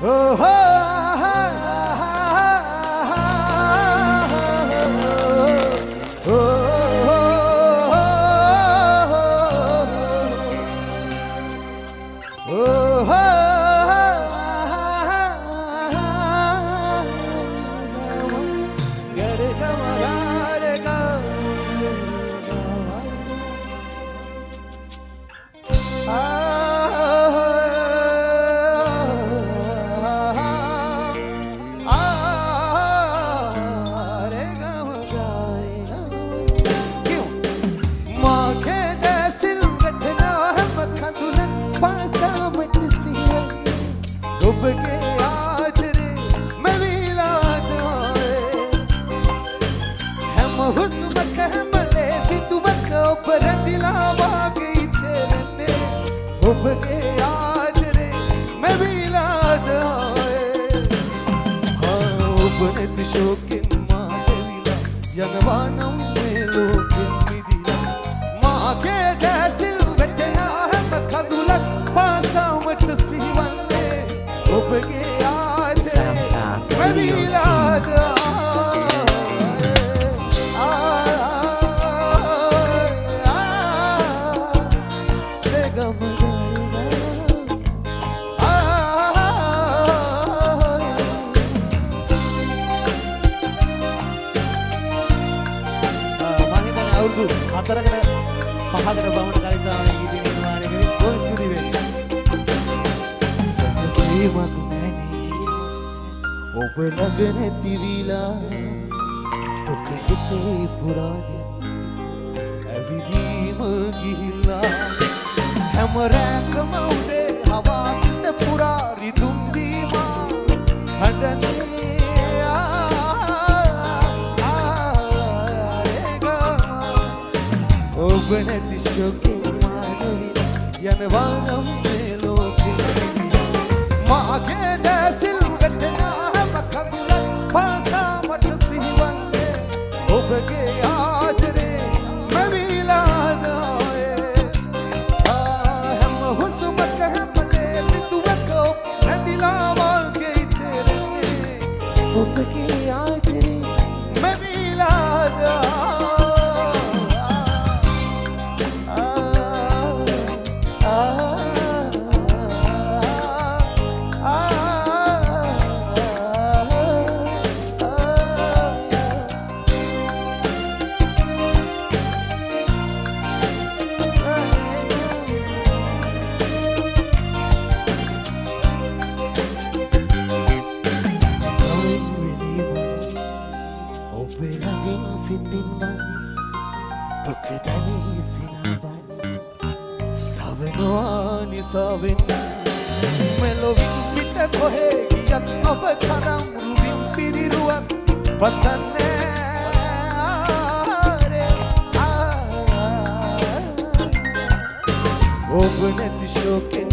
ඔබගේ හුස්මක හැමලේ පිතුවක ඔබ රැඳිලා වාගේ ඉතෙරන්නේ ඔබගේ ආදරේ මැවිලාද ඔබ නැති ශෝකෙන් මා දෙවිලා යනවා නම් මේ ලෝකෙන් මිදිලා මාගේ දැසිල් වැටෙනා හැම කඳුලක් පාසාමට සිහිවන්නේ ඔබගේ ආදරේ මැවිලාද අවුරුදු පහකට බවට කලින් තමයි ගීතය නිර්මාණය කරේ බොහොම ස්තුතියි වෙන්නේ සනසීමක් නැනී ඔබ ළඟ නැති විලා දුක හිතේ පුරාගෙන ඇවිදීම ගිහිල්ලා. හැම රැකම උදේ හවා සිත පුරා රිදුම් දීමා. හඬනේ ඔබ නැති ශෝකෙන් මාදරිලා යනවා නම් මේ ලෝකෙ. මාගේ දැසිල් වැටෙනා හැම කඳුලක් පාසා මට සිහිවන්නේ ඔබගේ ආදරේ මැවිලාද හැම හුස්මක හැමලේ පිටුවක රැඳිලා වාගේ ඉතෙරන්නේ ඔබගේ තවනවා නිසාවෙන් මෙලොවින් පිට කොහේ ගියත් ඔබ තරම් රුවින් පිරිරුවක් පතන්නේ ඔබ නැති ශෝකෙන්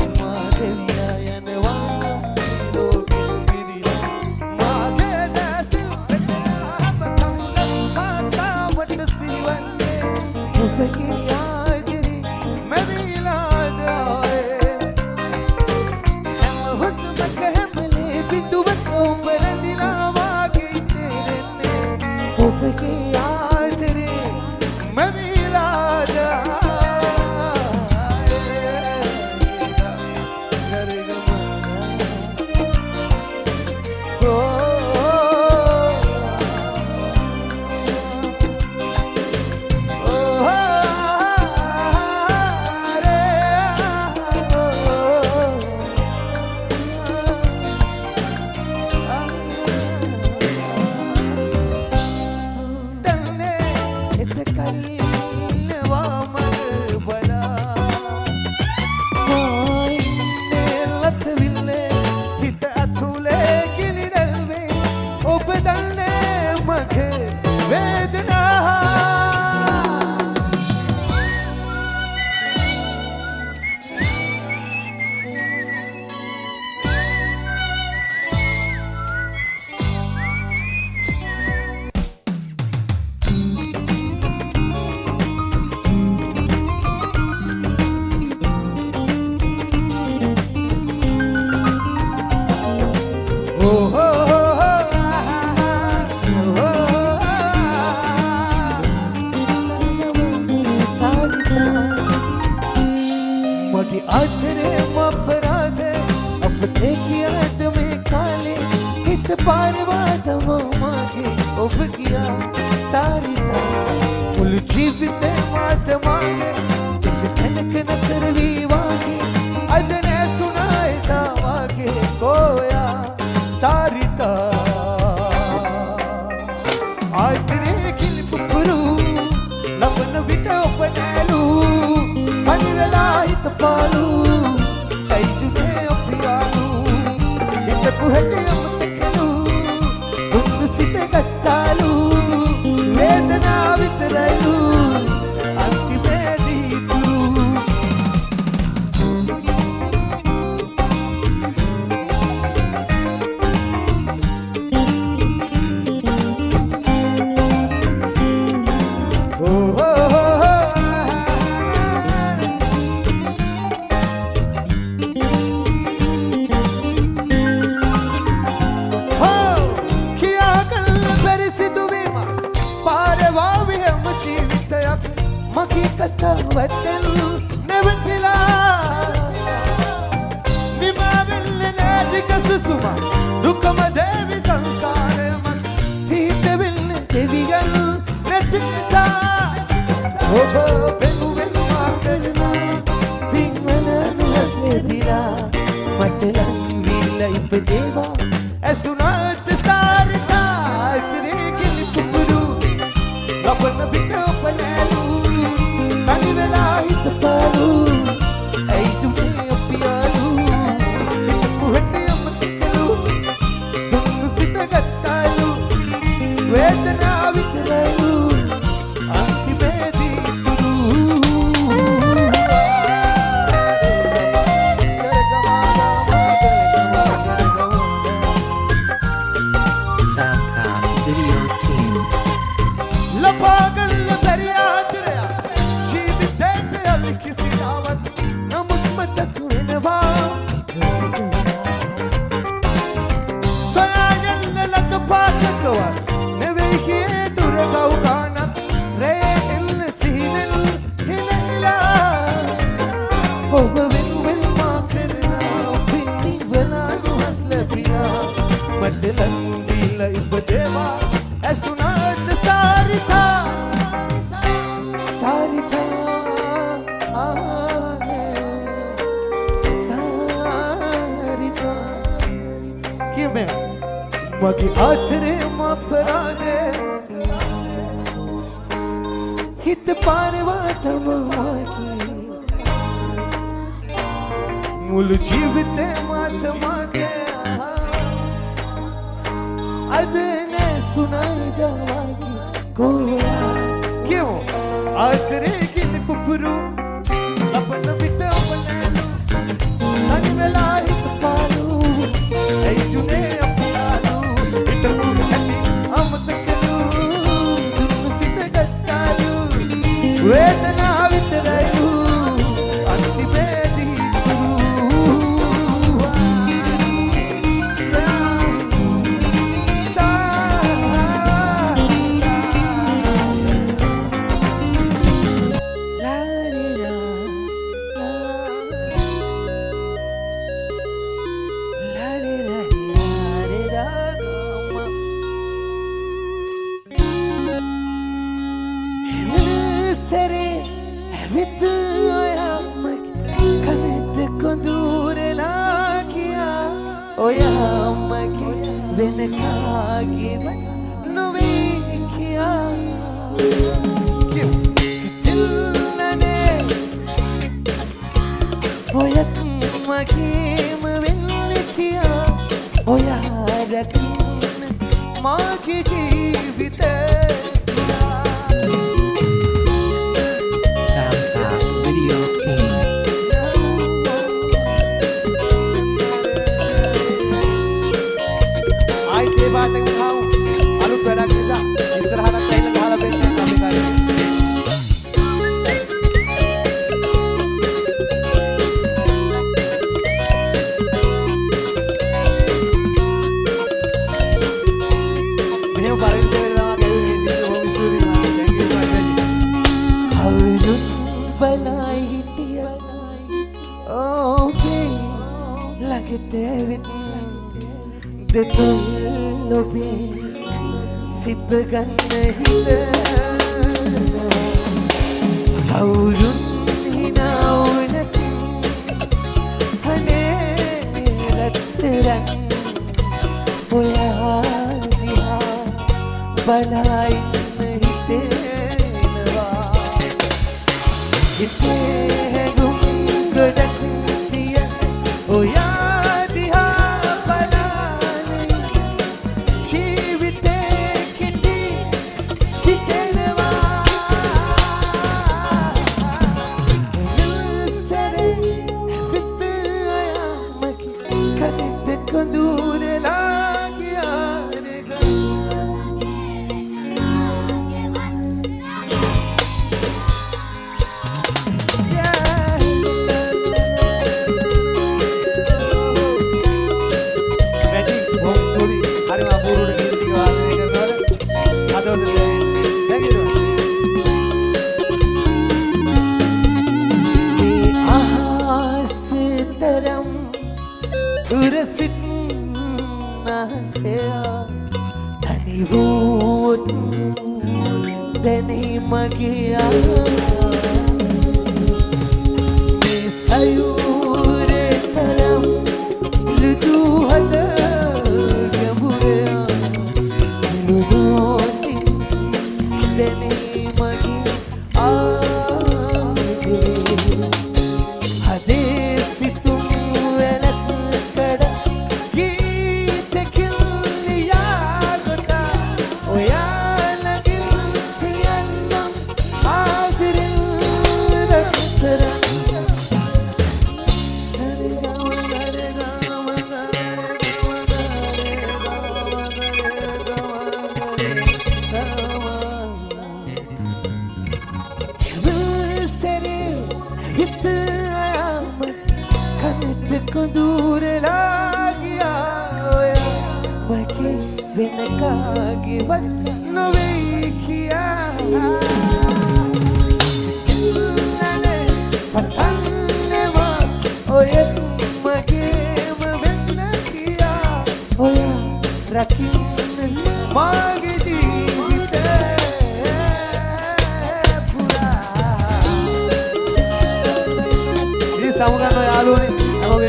මගේ කතාවත්තෙන් නැවතිලා නිමාවෙල්ල නෑදික සුසුම දුකම දේවි සංසාරයමත් පීටවෙල්ල දෙවියන් නැති නිසා ඔබ පෙනුවෙල්වා කරනා පින්වල මිලසෙවිලා මට ලංවිල්ල ඉපදේවා ඇසුනාත් සාරිතා इब देवा है सुनात सारी था। सारी था आने। सारी था। क्यों मैं? मगी आत्रे माफरा दे हित पारवा तमवा की मूल जीवते मात मागे। මාතමගේ අද නැසුනයිදවාගේ ගෝයා කියමු. ආතරේ කිලි පුපුරු ලබන විට ඔබනෑලු තනි වෙලා හිත පාලු ඇයිජුනේ අපුලාලු හිටපු ඇති කියා ඔයම්මගේ වෙන කාගේම නොවේ කියා. සිතිල්ලනේ ඔයත් මගේම වෙන්න කියා. ඔයා රැකන්න මාගේ ජීවිතේ ඔබ පරිස්සම් වෙනවා කැවි කිසි බොහොම ස්තුතියි මා thank you මචං කවුරුත් බලයි හිටියා ඕකේ ලගිටෙවිත් දෙතුන් නොබේ සිප ගන්න හිතනවා කවුරුත් 来来来。රකින්න මාගේ ජීවිතේ පුරා ඉතින් සමුගන්න යාළුවනේ හැමෝම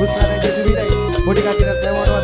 උස්සන දෙසුවිලයි පොඩි කටියක් දැමනවා